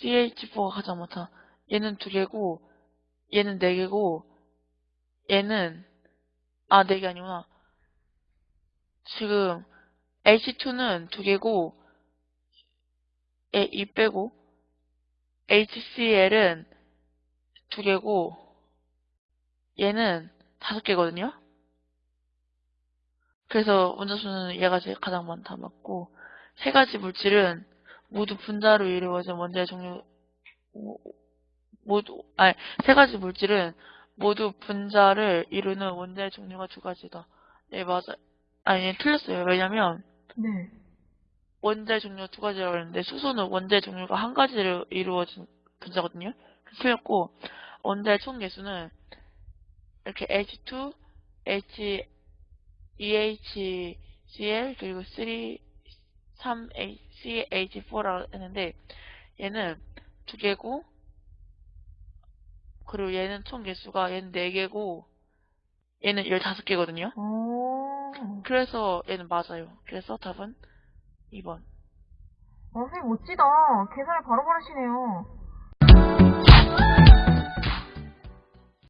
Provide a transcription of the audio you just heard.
CH4가 가장 많다. 얘는 두 개고, 얘는 네 개고, 얘는, 아, 네 개 아니구나. 지금, H2는 두 개고, 얘, 이 빼고, HCl은 두 개고, 얘는 다섯 개거든요? 그래서 원자수는 얘가 제일 가장 많다 맞고, 세 가지 물질은 모두 분자로 이루어진 원자의 종류, 모두, 아니, 세 가지 물질은 모두 분자를 이루는 원자의 종류가 두 가지다. 네, 맞아. 아니, 틀렸어요. 왜냐면, 네. 원자의 종류가 두 가지라고 했는데, 수소는 원자의 종류가 한 가지로 이루어진 분자거든요. 틀렸고, 원자의 총 개수는 이렇게 H2, H, EHCl, 그리고 3, 3CH4라고 했는데, 얘는 두 개고, 그리고 얘는 총 개수가 얘는 네 개고, 얘는 15개거든요. 오. 그래서 얘는 맞아요. 그래서 답은 2번. 어, 선생님 멋지다. 계산을 바로 바르시네요.